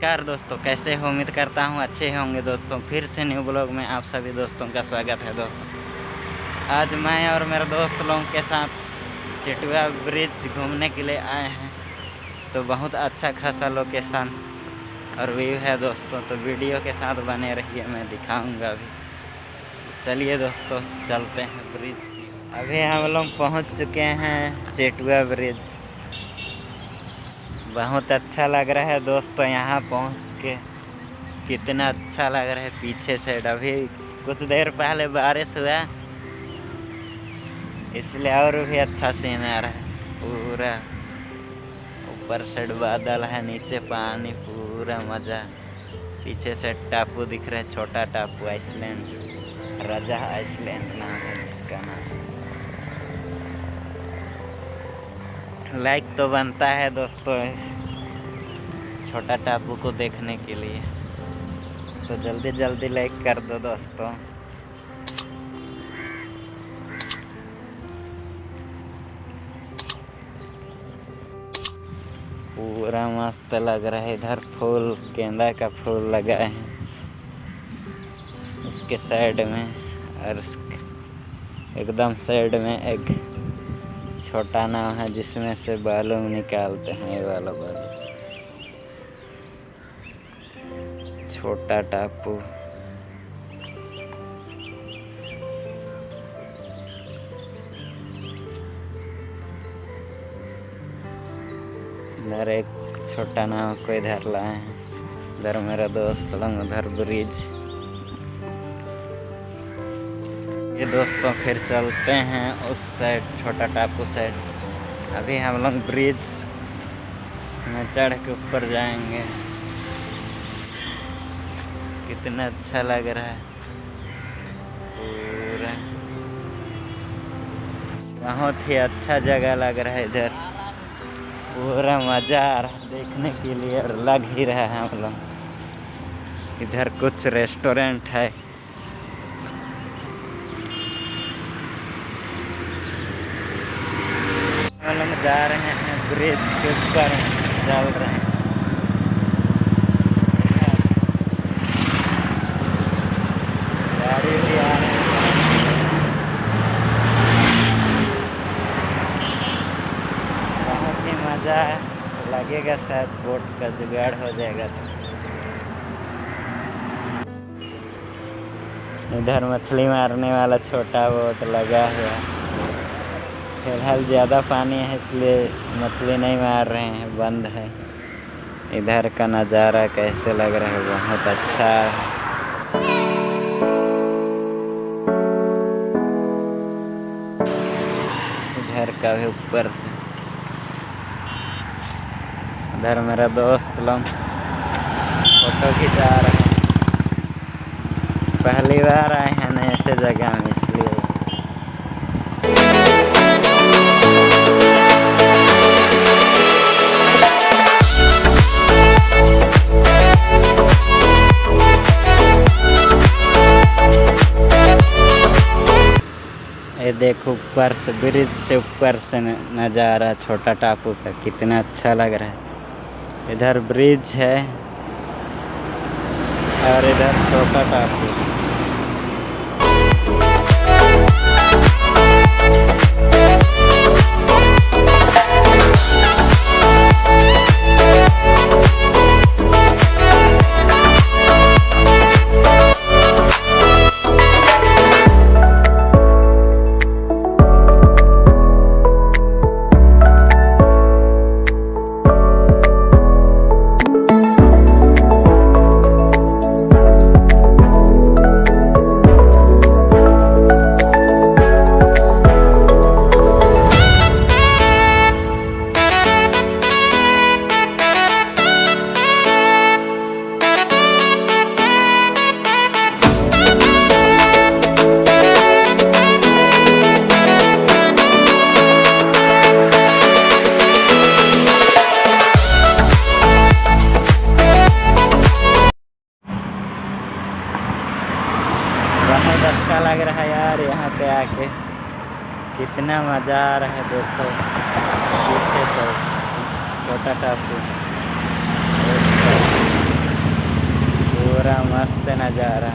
नमस्कार दोस्तों, कैसे हो? उम्मीद करता हूँ अच्छे होंगे दोस्तों। फिर से न्यू ब्लॉग में आप सभी दोस्तों का स्वागत है दोस्तों। आज मैं और मेरे दोस्त लोगों के साथ चिटुआ ब्रिज घूमने के लिए आए हैं। तो बहुत अच्छा खासा लोकेशन और व्यू है दोस्तों। तो वीडियो के साथ बने रहिए, मैं दिखाऊँगा अभी। चलिए दोस्तों, चलते हैं ब्रिज अभी हम लोग पहुँच चुके हैं चेटुआ ब्रिज। बहुत अच्छा लग रहा है दोस्तों यहाँ पहुँच के। कितना अच्छा लग रहा है पीछे साइड अभी। कुछ देर पहले बारिश हुआ। इसलिए और भी अच्छा सीन आ रहा है। पूरा ऊपर साइड बादल है, नीचे पानी, पूरा मज़ा। पीछे से टापू दिख रहा है, छोटा टापू, आइसलैंड। राजा आइसलैंड नाम है जिसका नाम। लाइक तो बनता है दोस्तों छोटा टापू को देखने के लिए। तो जल्दी जल्दी लाइक कर दो दोस्तों। पूरा मस्त लग रहा है इधर फूल, गेंदा का फूल लगा है। उसके साइड में और एकदम साइड में एक छोटा नाव है जिसमें से बालू निकालते हैं ये वाला बालू। छोटा टापू। इधर एक छोटा नाव को इधर लाए हैं। इधर मेरा दोस्त लोग उधर ब्रिज। ये दोस्तों फिर चलते हैं उस साइड छोटा टापू साइड अभी हम लोग ब्रिज में चढ़ के ऊपर जाएँगे। कितना अच्छा लग रहा है। पूरा। बहुत ही अच्छा जगह लग रहा है इधर। पूरा मज़ा आ रहा है देखने के लिए और लग ही रहा है हम लोग। इधर कुछ रेस्टोरेंट है हम जा रहे हैं, ब्रिज के ऊपर चल रहे हैं। बहुत ही मज़ा लगेगा शायद बोट का जुगाड़ हो जाएगा तो। इधर मछली मारने वाला छोटा बोट लगा हुआ है। फ़िलहाल ज़्यादा पानी है, इसलिए मछली नहीं मार रहे हैं, बंद है। इधर का नज़ारा कैसे लग रहा है? बहुत अच्छा है। इधर का भी ऊपर से। इधर मेरा दोस्त लोग फ़ोटो खिंचा रहे हैं। पहली बार आए हैं ना ऐसे जगह में, इसलिए। देखो ऊपर से, ब्रिज से ऊपर से नज़ारा छोटा टापू का, कितना अच्छा लग रहा है। इधर ब्रिज है और इधर छोटा टापू। आके कितना मज़ा आ रहा है देखो। पीछे से छोटा टापू। पूरा मस्त नज़ारा।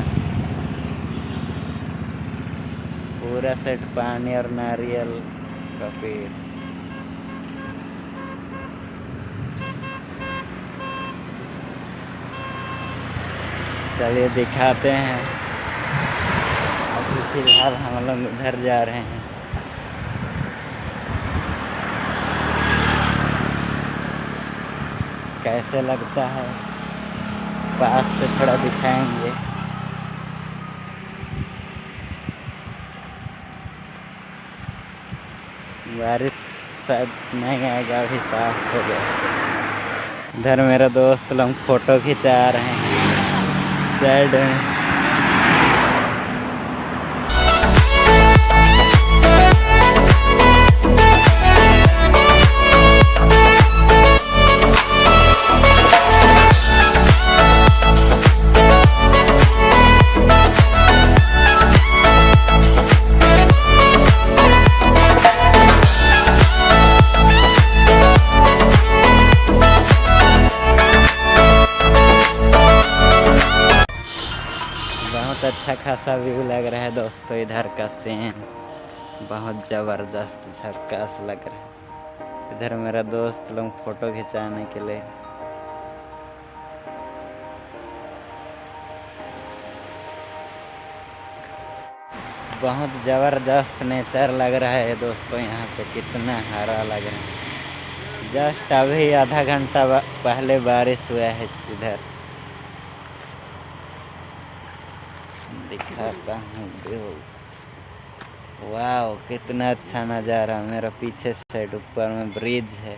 पूरा सेट पानी और नारियल का पेड़। चलिए दिखाते हैं। फ़िलहाल हम लोग उधर जा रहे हैं। कैसे लगता है? पास से थोड़ा दिखाएँगे। बारिश शायद नहीं आएगा अभी साफ़ हो गया। इधर मेरा दोस्त लोग फ़ोटो खिंचा रहे हैं। साइड में अच्छा खासा व्यू लग रहा है दोस्तों इधर का सीन बहुत ज़बरदस्त झक्कास लग रहा है। इधर मेरा दोस्त लोग फ़ोटो खिंचाने के लिए। बहुत ज़बरदस्त नेचर लग रहा है दोस्तों यहाँ पे, कितना हरा लग रहा है। जस्ट अभी आधा घंटा पहले बारिश हुआ है इधर। दिखाता हूँ वाह कितना अच्छा नज़ारा। मेरा पीछे साइड ऊपर में ब्रिज है।